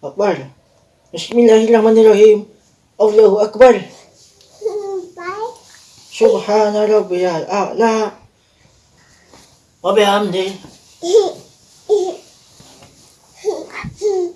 Akbar. Bismillahirrahmanirrahim. Allahu Akbar. Subhana rabbiyal a'la. Wa bihamdi.